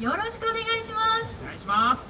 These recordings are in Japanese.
よろしくお願いしますお願いします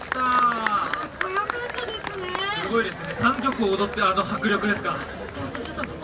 したかっこよかったですねすごいですね3曲踊ってあの迫力ですかそしてちょっと